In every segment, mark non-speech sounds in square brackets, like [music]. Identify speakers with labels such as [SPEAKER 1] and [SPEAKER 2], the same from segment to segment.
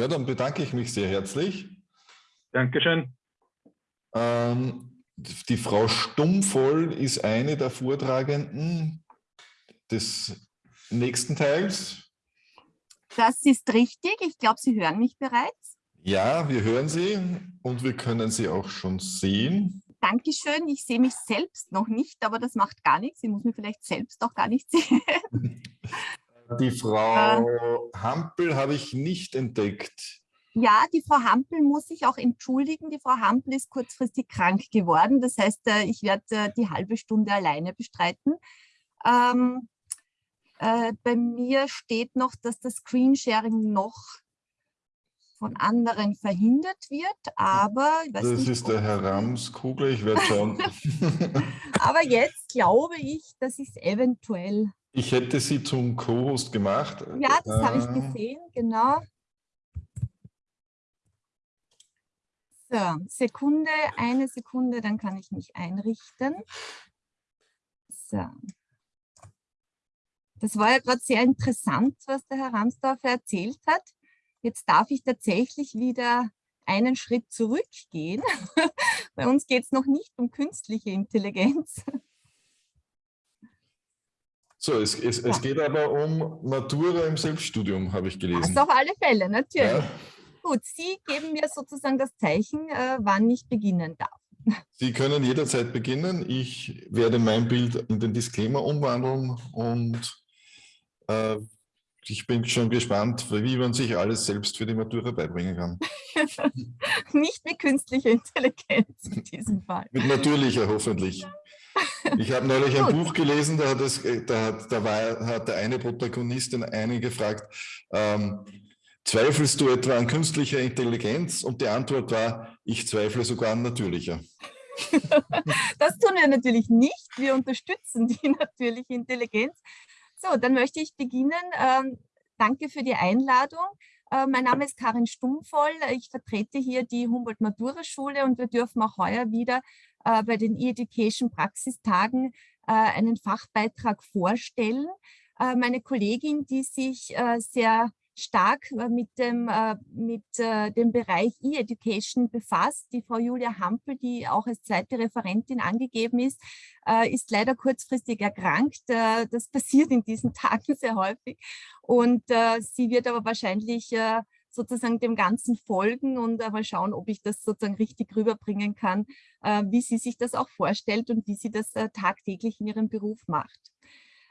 [SPEAKER 1] Ja, dann bedanke ich mich sehr herzlich.
[SPEAKER 2] Dankeschön.
[SPEAKER 1] Ähm, die Frau Stummvoll ist eine der Vortragenden des nächsten Teils.
[SPEAKER 3] Das ist richtig. Ich glaube, Sie hören mich bereits.
[SPEAKER 1] Ja, wir hören Sie und wir können Sie auch schon sehen.
[SPEAKER 3] Dankeschön. Ich sehe mich selbst noch nicht, aber das macht gar nichts. Ich muss mich vielleicht selbst auch gar nicht sehen. [laughs]
[SPEAKER 1] Die Frau äh, Hampel habe ich nicht entdeckt.
[SPEAKER 3] Ja, die Frau Hampel muss sich auch entschuldigen. Die Frau Hampel ist kurzfristig krank geworden. Das heißt, äh, ich werde äh, die halbe Stunde alleine bestreiten. Ähm, äh, bei mir steht noch, dass das Screensharing noch von anderen verhindert wird, aber...
[SPEAKER 1] das nicht, ist der Herr Ramskugler, ich werde schauen. [laughs] [laughs]
[SPEAKER 3] aber jetzt glaube ich, dass ich es eventuell...
[SPEAKER 1] Ich hätte Sie zum Co-Host gemacht.
[SPEAKER 3] Ja, das äh, habe ich gesehen, genau. So, Sekunde, eine Sekunde, dann kann ich mich einrichten. So. Das war ja gerade sehr interessant, was der Herr Ramsdorfer erzählt hat. Jetzt darf ich tatsächlich wieder einen Schritt zurückgehen. [laughs] Bei uns geht es noch nicht um künstliche Intelligenz.
[SPEAKER 1] So, es, es, ja. es, geht aber um Matura im Selbststudium, habe ich gelesen.
[SPEAKER 3] Das auf alle Fälle, natürlich. Ja. Gut, Sie geben mir sozusagen das Zeichen, äh, wann ich beginnen darf.
[SPEAKER 1] Sie können jederzeit beginnen. Ich werde mein Bild in den Disclaimer umwandeln und äh, ich bin schon gespannt, wie man sich alles selbst für die Matura beibringen kann. [laughs]
[SPEAKER 3] Nicht mit künstlicher Intelligenz in diesem Fall.
[SPEAKER 1] Mit natürlicher hoffentlich. Ich habe neulich ein Buch gelesen, da, hat, es, da, hat, da war, hat der eine Protagonist den einen gefragt, ähm, Zweifelst du etwa an künstlicher Intelligenz? Und die Antwort war, ich zweifle sogar an natürlicher. [laughs]
[SPEAKER 3] das tun wir natürlich nicht. Wir unterstützen die [laughs] natürliche Intelligenz. So, dann möchte ich beginnen. Ähm, danke für die Einladung. Äh, mein Name ist Karin Stummvoll. Ich vertrete hier die Humboldt-Matura-Schule und wir dürfen auch heuer wieder äh, bei den E-Education Praxistagen äh, einen Fachbeitrag vorstellen. Äh, meine Kollegin, die sich äh, sehr stark äh, mit dem, äh, mit dem Bereich E-Education befasst. Die Frau Julia Hampel, die auch als zweite Referentin angegeben ist, ist leider kurzfristig erkrankt. Das passiert in diesen [laughs] Tagen sehr häufig. Und sie wird aber wahrscheinlich sozusagen dem Ganzen folgen und mal schauen, ob ich das sozusagen richtig rüberbringen kann, wie sie sich das auch vorstellt und wie sie das tagtäglich in ihrem Beruf macht.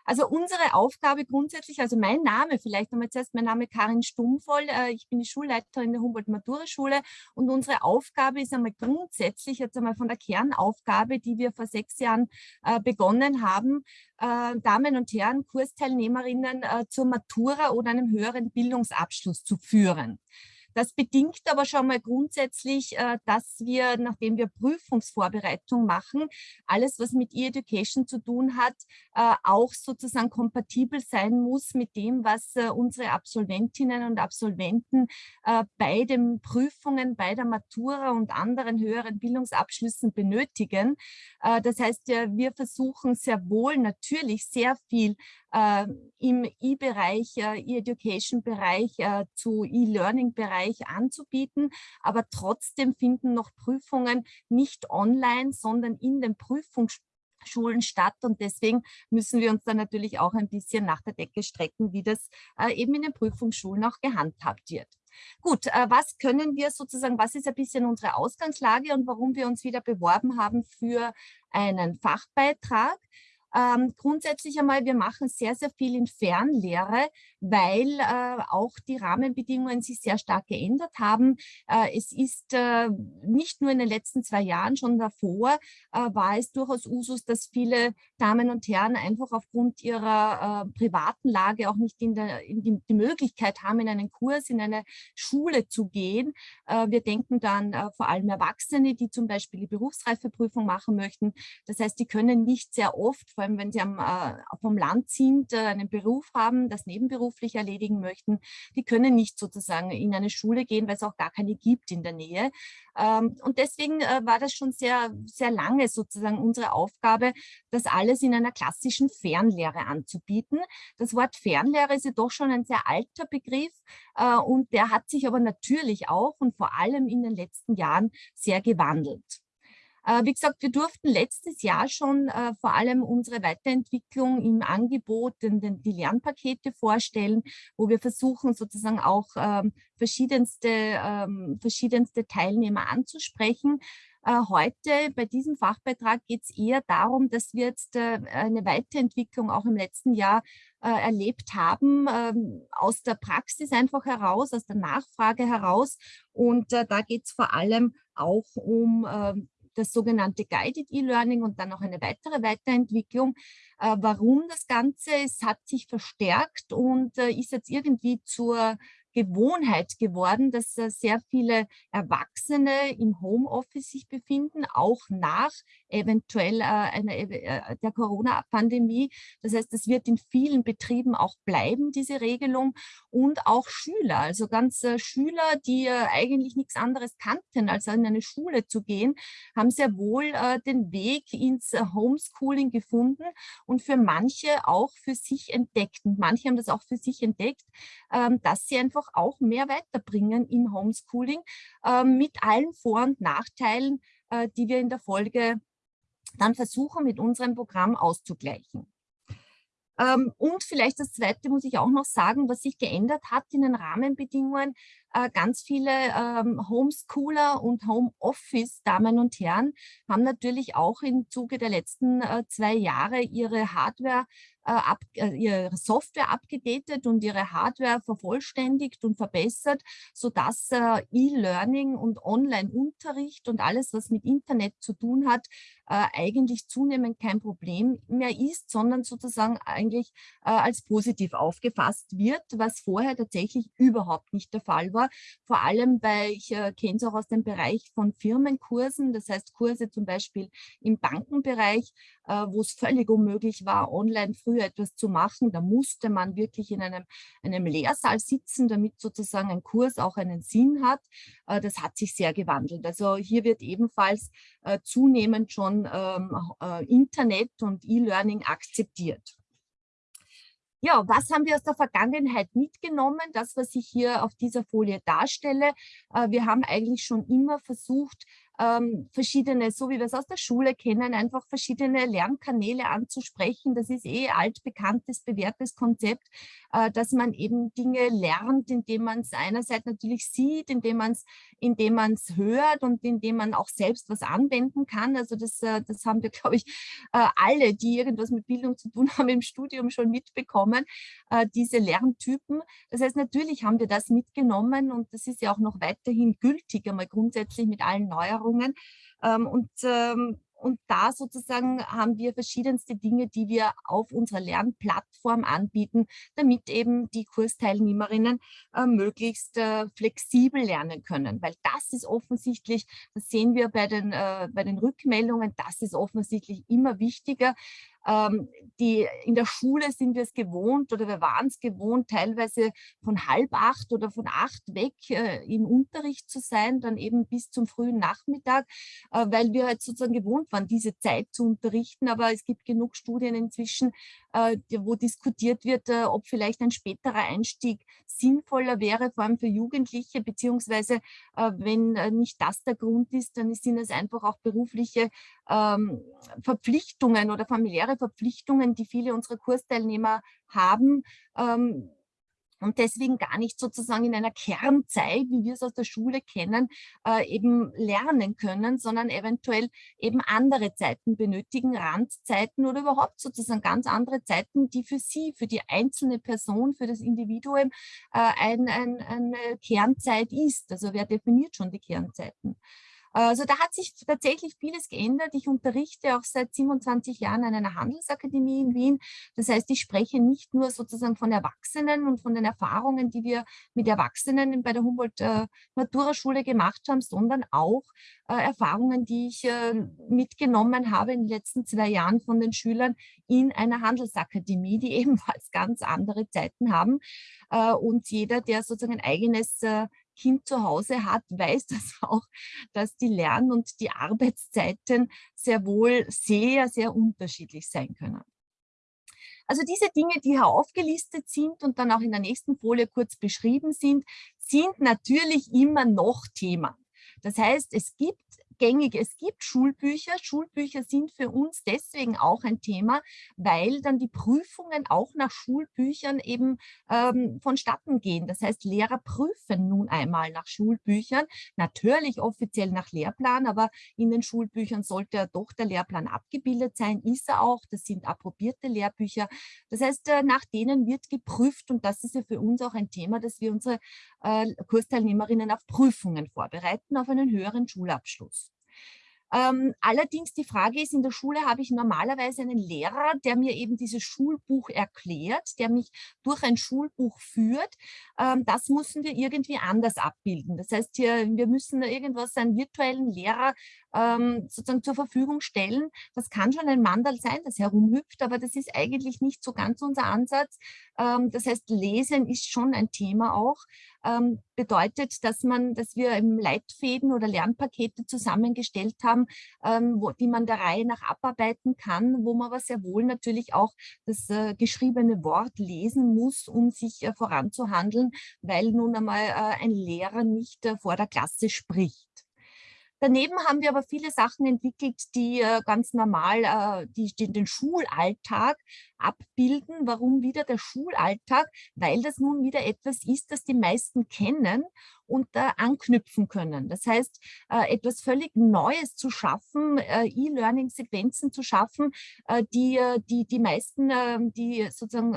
[SPEAKER 3] Also unsere Aufgabe grundsätzlich, also mein Name, vielleicht nochmal zuerst, mein Name Karin Stummvoll, äh, ich bin die Schulleiterin der Humboldt-Matura-Schule und unsere Aufgabe ist einmal grundsätzlich, jetzt einmal von der Kernaufgabe, die wir vor sechs Jahren äh, begonnen haben, äh, Damen und Herren, Kursteilnehmerinnen zur Matura oder einem höheren Bildungsabschluss zu führen. Das bedingt aber schon mal grundsätzlich, äh, dass wir, nachdem wir Prüfungsvorbereitung machen, alles, was mit E-Education zu tun hat, äh, auch sozusagen kompatibel sein muss mit dem, was äh, unsere Absolventinnen und Absolventen bei den Prüfungen, bei der Matura und anderen höheren Bildungsabschlüssen benötigen. Das heißt, wir versuchen sehr wohl natürlich sehr viel im E-Bereich, E-Education-Bereich zu E-Learning-Bereich Bereich anzubieten, aber trotzdem finden noch Prüfungen nicht online, sondern in den Prüfungsschulen statt und deswegen müssen wir uns dann natürlich auch ein bisschen nach der Decke strecken, wie das äh, eben in den Prüfungsschulen auch gehandhabt wird. Gut, äh, was können wir sozusagen, was ist ein bisschen unsere Ausgangslage und warum wir uns wieder beworben haben für einen Fachbeitrag? Ähm, grundsätzlich einmal, wir machen sehr, sehr viel in Fernlehre, weil äh, auch die Rahmenbedingungen sich sehr stark geändert haben. Äh, es ist äh, nicht nur in den letzten zwei Jahren, schon davor äh, war es durchaus Usus, dass viele Damen und Herren einfach aufgrund ihrer äh, privaten Lage auch nicht in, der, in die, die, Möglichkeit haben, in einen Kurs, in eine Schule zu gehen. Äh, wir denken dann vor allem Erwachsene, die zum Beispiel die Berufsreifeprüfung machen möchten. Das heißt, die können nicht sehr oft vor allem wenn sie am, äh, vom Land sind, äh, einen Beruf haben, das nebenberuflich erledigen möchten, die können nicht sozusagen in eine Schule gehen, weil es auch gar keine gibt in der Nähe. Ähm, und deswegen äh, war das schon sehr, sehr lange sozusagen unsere Aufgabe, das alles in einer klassischen Fernlehre anzubieten. Das Wort Fernlehre ist ja doch schon ein sehr alter Begriff äh, und der hat sich aber natürlich auch und vor allem in den letzten Jahren sehr gewandelt. Äh, wie gesagt, wir durften letztes Jahr schon äh, vor allem unsere Weiterentwicklung im Angebot, den, den, die Lernpakete vorstellen, wo wir versuchen sozusagen auch ähm, verschiedenste, ähm, verschiedenste Teilnehmer anzusprechen. Äh, heute bei diesem Fachbeitrag geht es eher darum, dass wir jetzt äh, eine Weiterentwicklung auch im letzten Jahr äh, erlebt haben, ähm, aus der Praxis einfach heraus, aus der Nachfrage heraus. Und äh, da geht es vor allem auch um ähm, das sogenannte Guided E-Learning und dann noch eine weitere Weiterentwicklung. Äh, warum das Ganze? Es hat sich verstärkt und äh, ist jetzt irgendwie zur Gewohnheit geworden, dass äh, sehr viele Erwachsene im Homeoffice sich befinden, auch nach eventuell äh, einer, äh, der Corona-Pandemie. Das heißt, es wird in vielen Betrieben auch bleiben, diese Regelung und auch Schüler, also ganz Schüler, die eigentlich nichts anderes kannten, als in eine Schule zu gehen, haben sehr wohl den Weg ins Homeschooling gefunden und für manche auch für sich entdeckt. Und manche haben das auch für sich entdeckt, ähm, dass sie einfach auch mehr weiterbringen im Homeschooling ähm, mit allen Vor- und Nachteilen, äh, die wir in der Folge dann versuchen mit unserem Programm auszugleichen. Ähm, und vielleicht das Zweite muss ich auch noch sagen, was sich geändert hat in den Rahmenbedingungen. Äh, ganz viele ähm, Homeschooler und Homeoffice-Damen und Herren haben natürlich auch im Zuge der letzten äh, zwei Jahre ihre Hardware äh, ab, äh, ihre Software abgedatet und ihre Hardware vervollständigt und verbessert, sodass äh, E-Learning und Online-Unterricht und alles, was mit Internet zu tun hat, äh, eigentlich zunehmend kein Problem mehr ist, sondern sozusagen eigentlich äh, als positiv aufgefasst wird, was vorher tatsächlich überhaupt nicht der Fall war. Vor allem, weil ich äh, kenne es auch aus dem Bereich von Firmenkursen, das heißt Kurse zum Beispiel im Bankenbereich, äh, wo es völlig unmöglich war, online früher etwas zu machen. Da musste man wirklich in einem, einem Lehrsaal sitzen, damit sozusagen ein Kurs auch einen Sinn hat. Äh, das hat sich sehr gewandelt. Also hier wird ebenfalls äh, zunehmend schon ähm, Internet und E-Learning akzeptiert. Ja, was haben wir aus der Vergangenheit mitgenommen? Das, was ich hier auf dieser Folie darstelle. Wir haben eigentlich schon immer versucht, ähm, verschiedene, so wie wir es aus der Schule kennen, einfach verschiedene Lernkanäle anzusprechen. Das ist eh altbekanntes, bewährtes Konzept, äh, dass man eben Dinge lernt, indem man es einerseits natürlich sieht, indem man es indem man es hört und indem man auch selbst was anwenden kann. Also das, äh, das haben wir, [laughs] glaube ich, äh, alle, die irgendwas mit Bildung zu tun haben, im Studium schon mitbekommen, äh, diese Lerntypen. Das heißt, natürlich haben wir das mitgenommen und das ist ja auch noch weiterhin gültig, einmal grundsätzlich mit allen Neuerungen. Ähm, und ähm, und da sozusagen haben wir verschiedenste Dinge, die wir auf unserer Lernplattform anbieten, damit eben die Kursteilnehmerinnen äh, möglichst äh, flexibel lernen können. Weil das ist offensichtlich, das sehen wir bei den, äh, bei den Rückmeldungen, das ist offensichtlich immer wichtiger, ähm, die, in der Schule sind wir es gewohnt oder wir waren es gewohnt, teilweise von halb acht oder von acht weg äh, im Unterricht zu sein, dann eben bis zum frühen Nachmittag, äh, weil wir halt sozusagen gewohnt waren, diese Zeit zu unterrichten. Aber es gibt genug Studien inzwischen, wo diskutiert wird, äh, ob vielleicht ein späterer Einstieg sinnvoller wäre, vor allem für Jugendliche, beziehungsweise äh, wenn äh, nicht das der Grund ist, dann sind es einfach auch berufliche ähm, Verpflichtungen oder familiäre Verpflichtungen, die viele unserer Kursteilnehmer haben, ähm, und deswegen gar nicht sozusagen in einer Kernzeit, wie wir es aus der Schule kennen, äh, eben lernen können, sondern eventuell eben andere Zeiten benötigen, Randzeiten oder überhaupt sozusagen ganz andere Zeiten, die für sie, für die einzelne Person, für das Individuum äh, ein, ein, eine Kernzeit ist. Also wer definiert schon die Kernzeiten? Also da hat sich tatsächlich vieles geändert. Ich unterrichte auch seit 27 Jahren an einer Handelsakademie in Wien. Das heißt, ich spreche nicht nur sozusagen von Erwachsenen und von den Erfahrungen, die wir mit Erwachsenen bei der Humboldt-Matura-Schule gemacht haben, sondern auch äh, Erfahrungen, die ich äh, mitgenommen habe in den letzten zwei Jahren von den Schülern in einer Handelsakademie, die [laughs] ebenfalls ganz andere Zeiten haben. Äh, und jeder, der sozusagen ein eigenes Kind zu Hause hat, [laughs] weiß das auch, dass die Lern- und die Arbeitszeiten sehr wohl sehr, sehr unterschiedlich sein können. Also diese Dinge, die hier aufgelistet sind und dann auch in der nächsten Folie kurz beschrieben sind, sind natürlich immer noch Thema. Das heißt, es gibt gängig. Es gibt Schulbücher. Schulbücher sind für uns deswegen auch ein Thema, weil dann die Prüfungen auch nach Schulbüchern eben ähm, vonstatten gehen. Das heißt, Lehrer prüfen nun einmal nach Schulbüchern, natürlich offiziell nach Lehrplan, aber in den Schulbüchern sollte ja doch der Lehrplan abgebildet sein, ist er auch. Das sind approbierte Lehrbücher. Das heißt, äh, nach denen wird geprüft und das ist ja für uns auch ein Thema, dass wir unsere äh, Kursteilnehmerinnen auf Prüfungen vorbereiten, auf einen höheren Schulabschluss. Ähm, allerdings die Frage ist, in der Schule habe ich normalerweise einen Lehrer, der mir eben dieses Schulbuch erklärt, der mich durch ein Schulbuch führt. Ähm, das müssen wir irgendwie anders abbilden. Das heißt, hier, wir müssen irgendwas, einen virtuellen Lehrer ähm, sozusagen zur Verfügung stellen. Das kann schon ein Mandal sein, das herumhüpft, aber das ist eigentlich nicht so ganz unser Ansatz. Ähm, das heißt, Lesen ist schon ein Thema auch. Ähm, bedeutet, dass man, dass wir im Leitfäden oder Lernpakete zusammengestellt haben, ähm, wo, die man der Reihe nach abarbeiten kann, wo man aber sehr wohl natürlich auch das äh, geschriebene Wort lesen muss, um sich äh, voranzuhandeln, weil nun einmal äh, ein Lehrer nicht äh, vor der Klasse spricht. Daneben haben wir aber viele Sachen entwickelt, die äh, ganz normal äh, die, die, den Schulalltag abbilden. Warum wieder der Schulalltag? Weil das nun wieder etwas ist, das die meisten kennen und äh, anknüpfen können. Das heißt, äh, etwas völlig Neues zu schaffen, äh, E-Learning-Sequenzen zu schaffen, äh, die, die die meisten, ähm, die sozusagen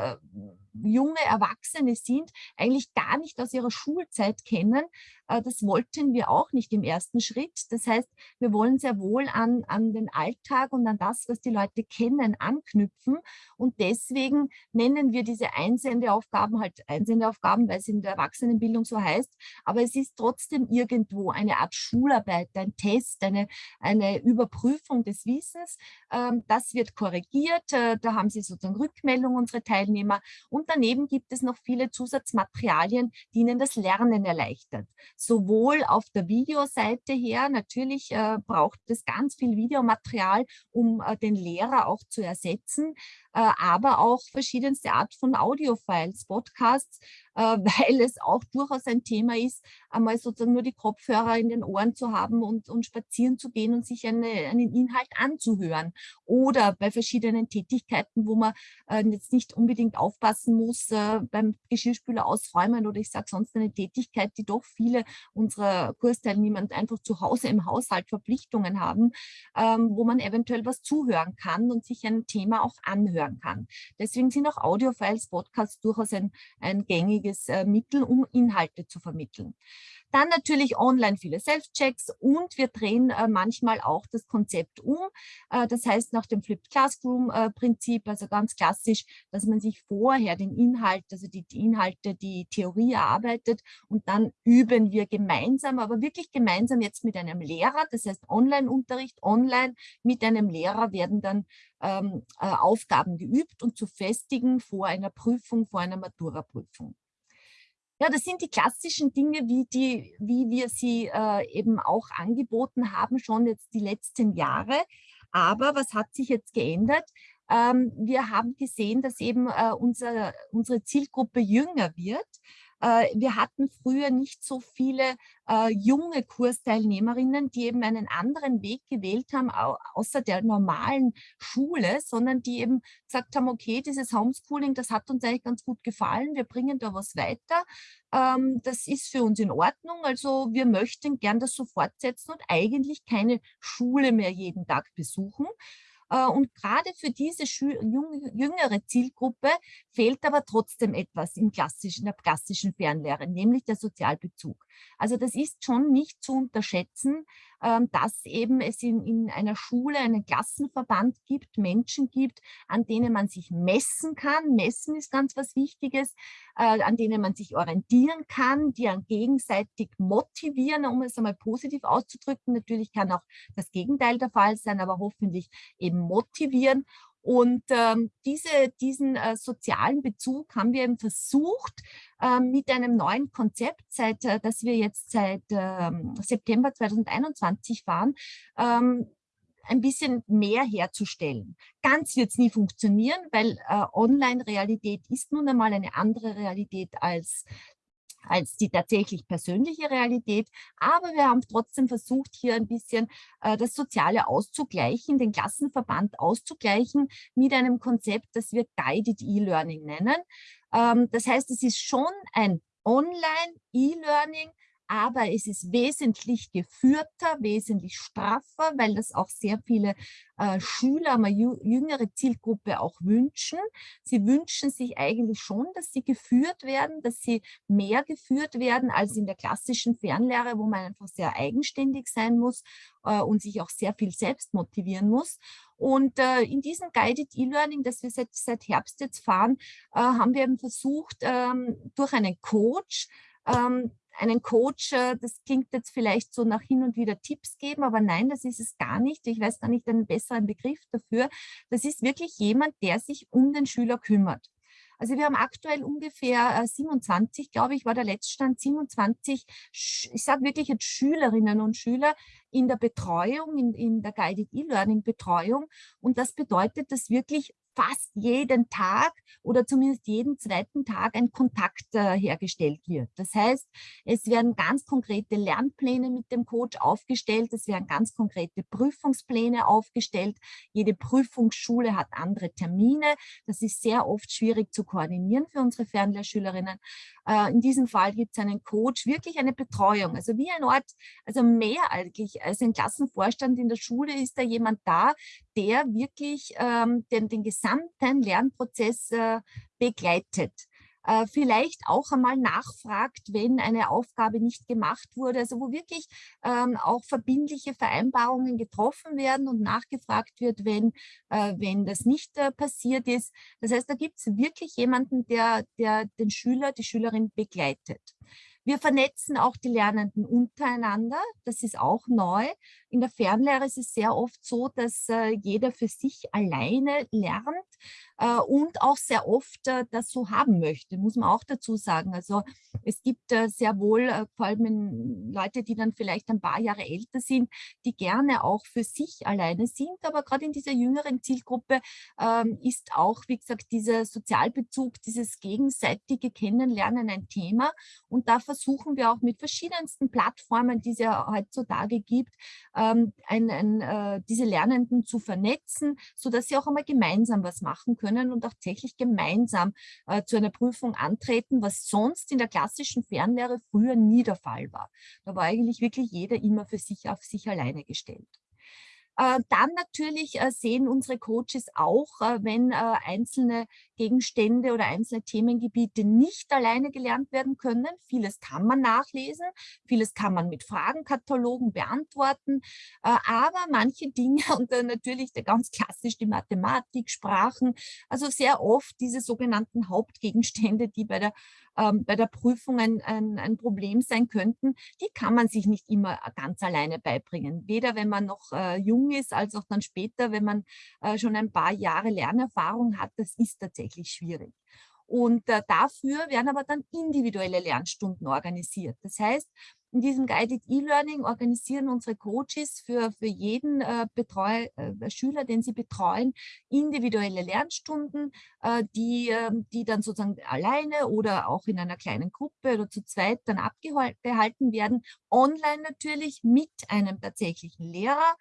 [SPEAKER 3] junge Erwachsene sind, eigentlich gar nicht aus ihrer Schulzeit kennen. Das wollten wir auch nicht im ersten Schritt. Das heißt, wir wollen sehr wohl an, an den Alltag und an das, was die Leute kennen, anknüpfen. Und deswegen nennen wir diese Einsendeaufgaben halt Einsendeaufgaben, weil es in der Erwachsenenbildung so heißt. Aber es ist trotzdem irgendwo eine Art Schularbeit, ein Test, eine, eine Überprüfung des Wissens. Ähm, das wird korrigiert. Äh, da haben Sie sozusagen Rückmeldung, unsere Teilnehmer. Und daneben gibt es noch viele Zusatzmaterialien, die Ihnen das Lernen erleichtern sowohl auf der Videoseite her, natürlich äh, braucht es ganz viel Videomaterial, um äh, den Lehrer auch zu ersetzen, aber auch verschiedenste Art von Audiofiles, Podcasts, [laughs] weil es auch durchaus ein Thema ist, einmal sozusagen nur die Kopfhörer in den Ohren zu haben und, und spazieren zu gehen und sich eine, einen Inhalt anzuhören. Oder bei verschiedenen Tätigkeiten, wo man äh, jetzt nicht unbedingt aufpassen muss äh, beim Geschirrspüler ausräumen oder ich sage sonst eine Tätigkeit, die doch viele unserer Kursteilnehmer einfach zu Hause im Haushalt Verpflichtungen haben, ähm, wo man eventuell was zuhören kann und sich ein Thema auch anhören kann. Deswegen sind auch Audiofiles, Podcasts durchaus ein, ein gängiges äh, Mittel, um Inhalte zu vermitteln. Dann natürlich online viele Self-Checks und wir drehen äh, manchmal auch das Konzept um. Äh, das heißt nach dem Flipped Classroom-Prinzip, also ganz klassisch, dass man sich vorher den Inhalt, also die, Inhalte, die Theorie erarbeitet und dann üben wir gemeinsam, aber wirklich gemeinsam jetzt mit einem Lehrer, das heißt Online-Unterricht, online mit einem Lehrer werden dann ähm, äh, Aufgaben geübt und zu festigen vor einer Prüfung, vor einer Matura-Prüfung. Ja, das sind die klassischen Dinge, wie, die, wie wir sie äh, eben auch angeboten haben, schon jetzt die letzten Jahre. Aber was hat sich jetzt geändert? Ähm, wir haben gesehen, dass eben äh, unser, unsere Zielgruppe jünger wird. Äh, wir hatten früher nicht so viele äh, junge Kursteilnehmerinnen, die eben einen anderen Weg gewählt haben, außer der normalen Schule, sondern die eben gesagt haben, okay, dieses Homeschooling, das hat uns eigentlich ganz gut gefallen, wir bringen da was weiter, ähm, das ist für uns in Ordnung, also wir möchten gern das so fortsetzen und eigentlich keine Schule mehr jeden Tag besuchen. Äh, und gerade für diese jüngere Zielgruppe fehlt aber trotzdem etwas im klassischen, in der klassischen Fernlehre, nämlich der Sozialbezug. Also das ist schon nicht zu unterschätzen, ähm, dass eben es in, in einer Schule einen Klassenverband gibt, Menschen gibt, an denen man sich messen kann. Messen ist ganz was Wichtiges, äh, an denen man sich orientieren kann, die an gegenseitig motivieren, um es einmal positiv auszudrücken. Natürlich kann auch das Gegenteil der Fall sein, aber hoffentlich eben motivieren. Und ähm, diese, diesen äh, sozialen Bezug haben wir eben versucht, äh, mit einem neuen Konzept, seit, äh, das wir jetzt seit ähm, September 2021 fahren, ähm, ein bisschen mehr herzustellen. Ganz wird es nie funktionieren, weil äh, Online-Realität ist nun einmal eine andere Realität als als die tatsächlich persönliche Realität. Aber wir haben trotzdem versucht, hier ein bisschen äh, das Soziale auszugleichen, den Klassenverband auszugleichen mit einem Konzept, das wir Guided E-Learning nennen. Ähm, das heißt, es ist schon ein Online-E-Learning, aber es ist wesentlich geführter, wesentlich straffer, weil das auch sehr viele äh, Schüler, eine jüngere Zielgruppe auch wünschen. Sie wünschen sich eigentlich schon, dass sie geführt werden, dass sie mehr geführt werden als in der klassischen Fernlehre, wo man einfach sehr eigenständig sein muss äh, und sich auch sehr viel selbst motivieren muss. Und äh, in diesem Guided E-Learning, das wir seit, seit Herbst jetzt fahren, äh, haben wir eben versucht, ähm, durch einen Coach ähm, einen Coach, äh, das klingt jetzt vielleicht so nach hin und wieder Tipps geben, aber nein, das ist es gar nicht. Ich weiß gar nicht einen besseren Begriff dafür. Das ist wirklich jemand, der sich um den Schüler kümmert. Also wir haben aktuell ungefähr 27, äh, glaube ich, war der Letztstand 27, ich sage wirklich jetzt Schülerinnen und Schüler in der Betreuung, in, in der Guided E-Learning Betreuung. Und das bedeutet, dass wirklich fast jeden Tag oder zumindest jeden zweiten Tag ein Kontakt äh, hergestellt wird. Das heißt, es werden ganz konkrete Lernpläne mit dem Coach aufgestellt, es werden ganz konkrete Prüfungspläne aufgestellt. Jede Prüfungsschule hat andere Termine. Das ist sehr oft schwierig zu koordinieren für unsere Fernlehrschülerinnen. Äh, in diesem Fall gibt es einen Coach, wirklich eine Betreuung, also wie ein Ort, also mehr eigentlich als ein Klassenvorstand in der Schule ist da jemand da, der wirklich ähm, den, den gesamten Lernprozess äh, begleitet. Äh, vielleicht auch einmal nachfragt, wenn eine Aufgabe nicht gemacht wurde, also wo wirklich ähm, auch verbindliche Vereinbarungen getroffen werden und nachgefragt wird, wenn, äh, wenn das nicht äh, passiert ist. Das heißt, da gibt es wirklich jemanden, der, der den Schüler, die Schülerin begleitet. Wir vernetzen auch die Lernenden untereinander. Das ist auch neu. In der Fernlehre ist es sehr oft so, dass äh, jeder für sich alleine lernt äh, und auch sehr oft äh, das so haben möchte, muss man auch dazu sagen. Also es gibt äh, sehr wohl, äh, vor allem Leute, die dann vielleicht ein paar Jahre älter sind, die gerne auch für sich alleine sind. Aber gerade in dieser jüngeren Zielgruppe ähm, ist auch, wie gesagt, dieser Sozialbezug, dieses gegenseitige Kennenlernen ein Thema. Und da versuchen wir auch mit verschiedensten Plattformen, die es ja heutzutage gibt, ähm, ein, ein, äh, diese Lernenden zu vernetzen, sodass sie auch einmal gemeinsam was machen können und auch tatsächlich gemeinsam äh, zu einer Prüfung antreten, was sonst in der klassischen Fernlehre früher nie der Fall war. Da war eigentlich wirklich jeder immer für sich auf sich alleine gestellt. Äh, dann natürlich äh, sehen unsere Coaches auch, äh, wenn einzelne Gegenstände oder einzelne Themengebiete nicht alleine gelernt werden können. Vieles kann man nachlesen, vieles kann man mit Fragenkatalogen beantworten, aber manche Dinge [laughs] und natürlich ganz klassisch die Mathematik, Sprachen, also sehr oft diese sogenannten Hauptgegenstände, die bei der ähm, bei der Prüfung ein, ein, ein, Problem sein könnten, die kann man sich nicht immer ganz alleine beibringen. Weder wenn man noch äh, jung ist, als auch dann später, wenn man äh, schon ein paar Jahre Lernerfahrung hat. Das ist tatsächlich schwierig. Und äh, dafür werden aber dann individuelle Lernstunden organisiert. Das heißt, in diesem Guided E-Learning organisieren unsere Coaches für, für jeden äh, Betreu, äh, Schüler, den sie betreuen, individuelle Lernstunden, äh, die, ähm, die dann sozusagen alleine oder auch in einer kleinen Gruppe oder zu zweit dann abgehalten werden. Online natürlich mit einem tatsächlichen Lehrer,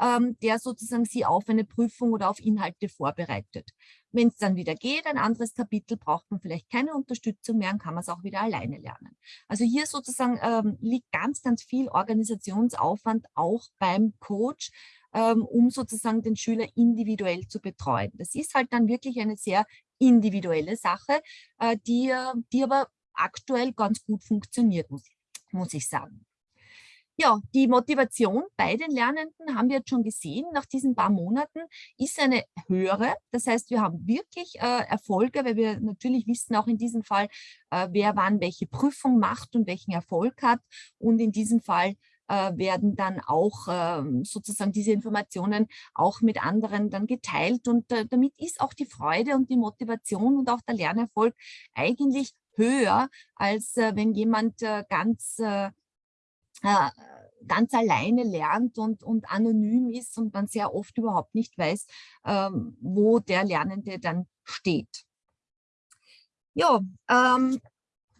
[SPEAKER 3] ähm, der sozusagen sie auf eine Prüfung oder auf Inhalte vorbereitet. Wenn es dann wieder geht, ein anderes Kapitel, braucht man vielleicht keine Unterstützung mehr und kann man es auch wieder alleine lernen. Also hier sozusagen ähm, liegt ganz, ganz viel Organisationsaufwand auch beim Coach, ähm, um sozusagen den Schüler individuell zu betreuen. Das ist halt dann wirklich eine sehr individuelle Sache, äh, die, die aber aktuell ganz gut funktioniert, muss, muss ich sagen. Ja, die Motivation bei den Lernenden haben wir jetzt schon gesehen, nach diesen paar Monaten ist eine höhere. Das heißt, wir haben wirklich äh, Erfolge, weil wir natürlich wissen auch in diesem Fall, äh, wer wann welche Prüfung macht und welchen Erfolg hat. Und in diesem Fall äh, werden dann auch ähm, sozusagen diese Informationen auch mit anderen dann geteilt. Und äh, damit ist auch die Freude und die Motivation und auch der Lernerfolg eigentlich höher, als äh, wenn jemand ganz äh, ganz alleine lernt und, und anonym ist und man sehr oft überhaupt nicht weiß, ähm, wo der Lernende dann steht. Ja, ähm,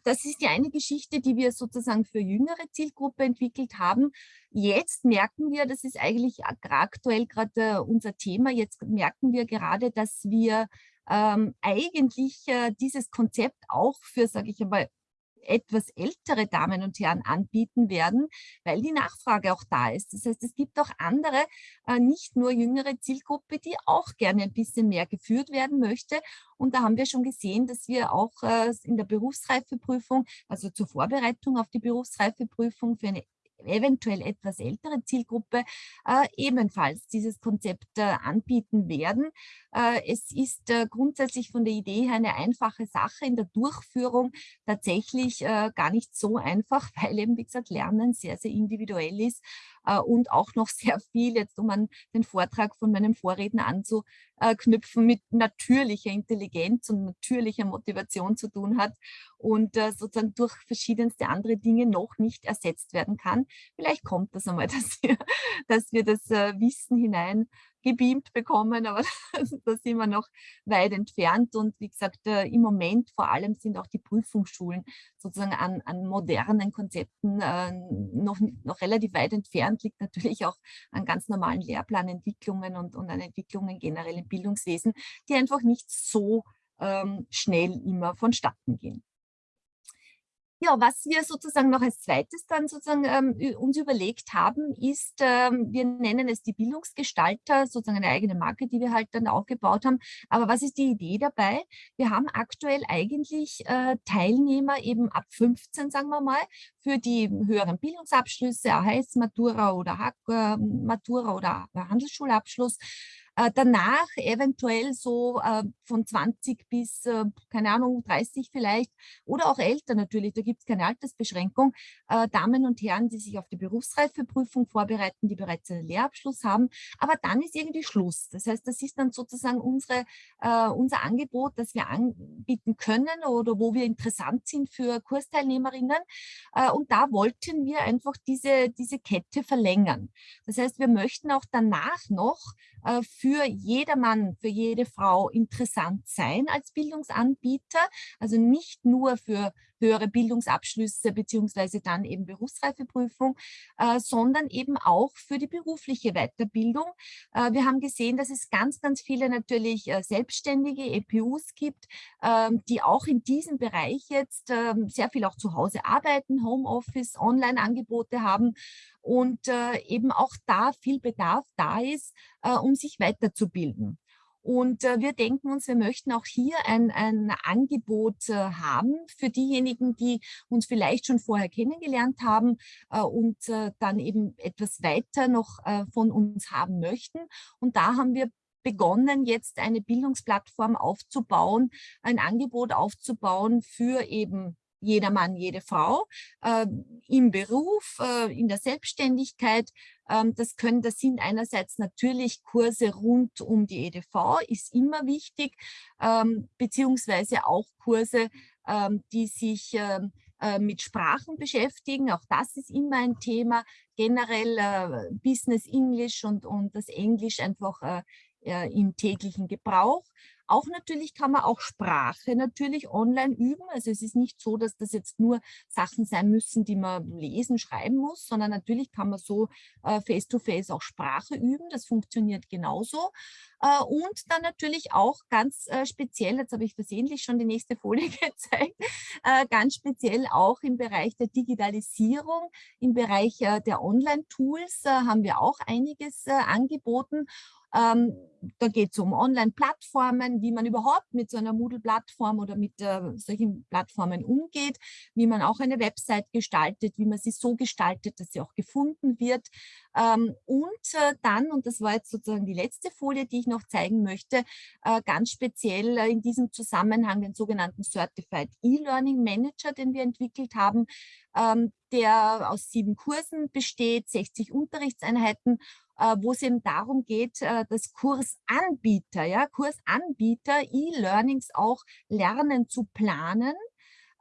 [SPEAKER 3] das ist die eine Geschichte, die wir sozusagen für jüngere Zielgruppe entwickelt haben. Jetzt merken wir, das ist eigentlich aktuell gerade äh, unser Thema, jetzt merken wir gerade, dass wir ähm, eigentlich äh, dieses Konzept auch für, sage ich einmal, etwas ältere Damen und Herren anbieten werden, weil die Nachfrage auch da ist. Das heißt, es gibt auch andere, äh, nicht nur jüngere Zielgruppe, die auch gerne ein bisschen mehr geführt werden möchte. Und da haben wir schon gesehen, dass wir auch äh, in der Berufsreifeprüfung, also zur Vorbereitung auf die Berufsreifeprüfung für eine eventuell etwas ältere Zielgruppe äh, ebenfalls dieses Konzept äh, anbieten werden. Äh, es ist äh, grundsätzlich von der Idee her eine einfache Sache, in der Durchführung tatsächlich äh, gar nicht so einfach, [laughs] weil eben, wie gesagt, Lernen sehr, sehr individuell ist und auch noch sehr viel, jetzt um an den Vortrag von meinem Vorredner anzuknüpfen, mit natürlicher Intelligenz und natürlicher Motivation zu tun hat und äh, sozusagen durch verschiedenste andere Dinge noch nicht ersetzt werden kann. Vielleicht kommt das einmal, [laughs] dass wir, dass wir das äh, Wissen hinein gebeamt bekommen, aber [laughs] da sind wir noch weit entfernt. Und wie gesagt, äh, im Moment vor allem sind auch die Prüfungsschulen sozusagen an, an modernen Konzepten äh, noch, noch relativ weit entfernt, liegt natürlich auch an ganz normalen Lehrplanentwicklungen und, und an Entwicklungen generell im Bildungswesen, die einfach nicht so ähm, schnell immer vonstatten gehen. Ja, was wir sozusagen noch als zweites dann sozusagen ähm, uns überlegt haben, ist, ähm, wir nennen es die Bildungsgestalter, sozusagen eine eigene Marke, die wir halt dann aufgebaut haben. Aber was ist die Idee dabei? Wir haben aktuell eigentlich äh, Teilnehmer eben ab 15, sagen wir mal, für die höheren Bildungsabschlüsse, AHS Matura oder Hack äh, Matura oder Handelsschulabschluss danach eventuell so äh, von 20 bis, äh, keine Ahnung, 30 vielleicht oder auch älter natürlich, da gibt es keine Altersbeschränkung. Äh, Damen und Herren, die sich auf die Berufsreifeprüfung vorbereiten, die bereits einen Lehrabschluss haben, aber dann ist irgendwie Schluss. Das heißt, das ist dann sozusagen unsere, äh, unser Angebot, das wir anbieten können oder wo wir interessant sind für Kursteilnehmerinnen. Äh, und da wollten wir einfach diese, diese Kette verlängern. Das heißt, wir möchten auch danach noch äh, für jedermann, für jede Frau interessant sein als Bildungsanbieter. Also nicht nur für höhere Bildungsabschlüsse beziehungsweise dann eben Berufsreifeprüfung, äh, sondern eben auch für die berufliche Weiterbildung. Äh, wir haben gesehen, dass es ganz, ganz viele natürlich äh, selbstständige EPUs gibt, ähm, die auch in diesem Bereich jetzt ähm, sehr viel auch zu Hause arbeiten, Homeoffice, Online-Angebote haben und eben auch da viel Bedarf da ist, um sich weiterzubilden. Und äh, wir denken uns, wir möchten auch hier ein, ein Angebot äh, haben für diejenigen, die uns vielleicht schon vorher kennengelernt haben äh, und äh, dann eben etwas weiter noch äh, von uns haben möchten. Und da haben wir begonnen, jetzt eine Bildungsplattform aufzubauen, ein Angebot aufzubauen für eben jeder Mann, jede Frau, äh, im Beruf, äh, in der Selbstständigkeit. Ähm, das können, das sind einerseits natürlich Kurse rund um die EDV, ist immer wichtig, ähm, beziehungsweise auch Kurse, ähm, die sich ähm, äh, mit Sprachen beschäftigen. Auch das ist immer ein Thema. Generell äh, Business English und, und das Englisch einfach äh, äh, im täglichen Gebrauch. Auch natürlich kann man auch Sprache natürlich online üben. Also es ist nicht so, dass das jetzt nur Sachen sein müssen, die man lesen, schreiben muss, sondern natürlich kann man so äh, face-to-face -face auch Sprache üben. Das funktioniert genauso. Äh, und dann natürlich auch ganz äh, speziell, jetzt habe ich versehentlich schon die nächste Folie [laughs] gezeigt, äh, ganz speziell auch im Bereich der Digitalisierung, im Bereich der Online-Tools haben wir auch einiges angeboten. Ähm, da geht es um Online-Plattformen, wie man überhaupt mit so einer Moodle-Plattform oder mit äh, solchen Plattformen umgeht, wie man auch eine Website gestaltet, wie man sie so gestaltet, dass sie auch gefunden wird. Ähm, und äh, dann, und das war jetzt sozusagen die letzte Folie, die ich noch zeigen möchte, äh, ganz speziell äh, in diesem Zusammenhang den sogenannten Certified E-Learning Manager, den wir entwickelt haben, ähm, der aus sieben Kursen besteht, 60 Unterrichtseinheiten wo es eben darum geht, äh, dass Kursanbieter, ja, Kursanbieter E-Learnings auch lernen zu planen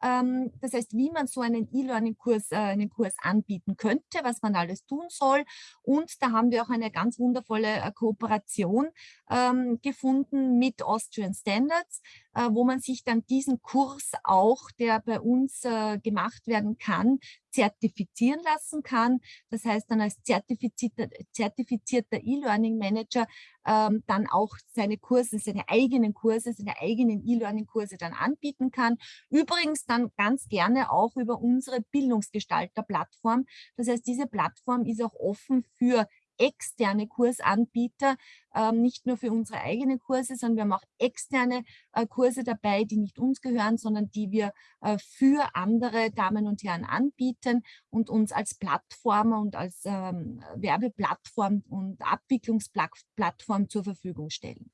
[SPEAKER 3] ähm, das heißt, wie man so einen E-Learning-Kurs äh, einen Kurs anbieten könnte, was man alles tun soll. Und da haben wir auch eine ganz wundervolle äh, Kooperation ähm, gefunden mit Austrian Standards, äh, wo man sich dann diesen Kurs auch, der bei uns gemacht werden kann, zertifizieren lassen kann. Das heißt dann als zertifizierter, zertifizierter E-Learning Manager ähm, dann auch seine Kurse, seine eigenen Kurse, seine eigenen E-Learning-Kurse dann anbieten kann. Übrigens dann ganz gerne auch über unsere Bildungsgestalter-Plattform. Das heißt, diese Plattform ist auch offen für externe Kursanbieter, ähm, nicht nur für unsere eigenen Kurse, sondern wir haben auch externe äh, Kurse dabei, die nicht uns gehören, sondern die wir äh, für andere Damen und Herren anbieten und uns als Plattformer und als ähm, Werbeplattform und Abwicklungsplattform zur Verfügung stellen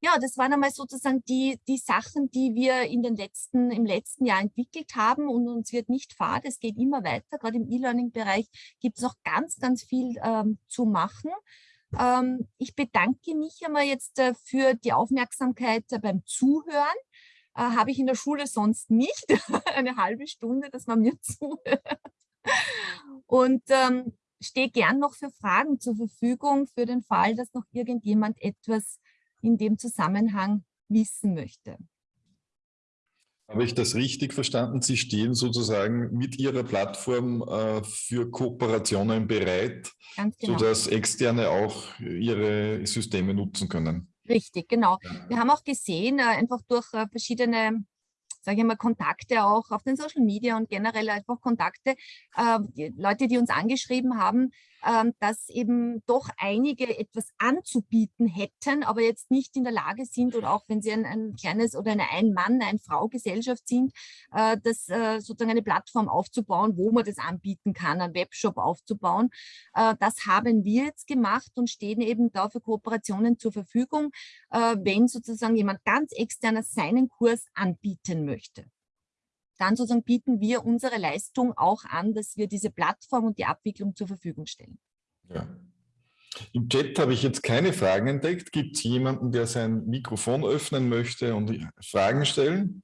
[SPEAKER 3] ja, das waren einmal sozusagen die, die Sachen, die wir in den letzten, im letzten Jahr entwickelt haben und uns wird nicht fad, es geht immer weiter. Gerade im E-Learning-Bereich gibt es noch ganz, ganz viel ähm, zu machen. Ähm, ich bedanke mich einmal jetzt äh, für die Aufmerksamkeit äh, beim Zuhören. Äh, Habe ich in der Schule sonst nicht. [laughs] Eine halbe Stunde, dass man mir [laughs] zuhört. Und ähm, stehe gern noch für Fragen zur Verfügung, für den Fall, dass noch irgendjemand etwas in dem Zusammenhang wissen möchte.
[SPEAKER 1] Habe ich das richtig verstanden? Sie stehen sozusagen mit Ihrer Plattform äh, für Kooperationen bereit, genau. sodass Externe auch Ihre Systeme nutzen können.
[SPEAKER 3] Richtig, genau. Wir haben auch gesehen, äh, einfach durch äh, verschiedene sage ich mal, Kontakte auch auf den Social Media und generell einfach Kontakte, äh, die Leute, die uns angeschrieben haben, dass eben doch einige etwas anzubieten hätten, aber jetzt nicht in der Lage sind oder auch wenn sie ein, ein kleines oder eine Ein-Mann-, Ein-Frau-Gesellschaft sind, äh, das äh, sozusagen eine Plattform aufzubauen, wo man das anbieten kann, einen Webshop aufzubauen. Äh, das haben wir jetzt gemacht und stehen eben da für Kooperationen zur Verfügung, äh, wenn sozusagen jemand ganz externer seinen Kurs anbieten möchte dann sozusagen bieten wir unsere Leistung auch an, dass wir diese Plattform und die Abwicklung zur Verfügung stellen.
[SPEAKER 1] Ja. Im Chat habe ich jetzt keine Fragen entdeckt. Gibt es jemanden, der sein Mikrofon öffnen möchte und Fragen stellen?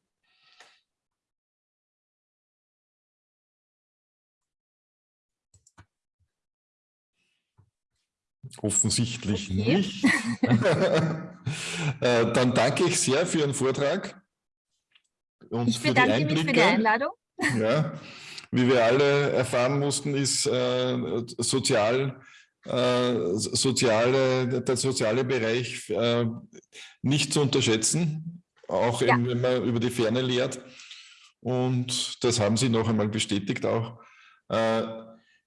[SPEAKER 1] Offensichtlich okay. nicht. [laughs] Äh, dann danke ich sehr für Ihren Vortrag.
[SPEAKER 3] Und ich bedanke mich für die Einladung.
[SPEAKER 1] Ja, wie wir alle erfahren mussten, ist äh, sozial, äh, soziale, der soziale Bereich äh, nicht zu unterschätzen, auch ja. eben, wenn man über die Ferne lehrt. Und das haben Sie noch einmal bestätigt auch.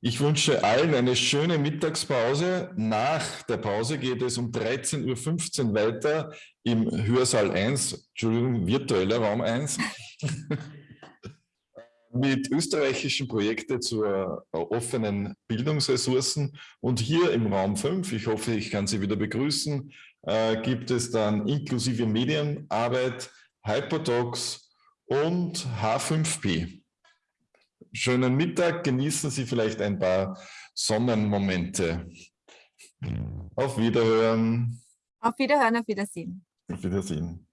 [SPEAKER 1] Äh, ich wünsche allen eine schöne Mittagspause. Nach der Pause geht es um 13.15 Uhr weiter im Hörsaal 1, Entschuldigung, virtueller Raum 1, [laughs] mit österreichischen Projekten zu offenen Bildungsressourcen. Und hier im Raum 5, ich hoffe, ich kann Sie wieder begrüßen, äh, gibt es dann inklusive Medienarbeit, Hyperdocs und H5P schönen Mittag. Genießen Sie vielleicht ein paar Sonnenmomente. Auf Wiederhören.
[SPEAKER 3] Auf Wiederhören, auf Wiedersehen.
[SPEAKER 1] Auf Wiedersehen.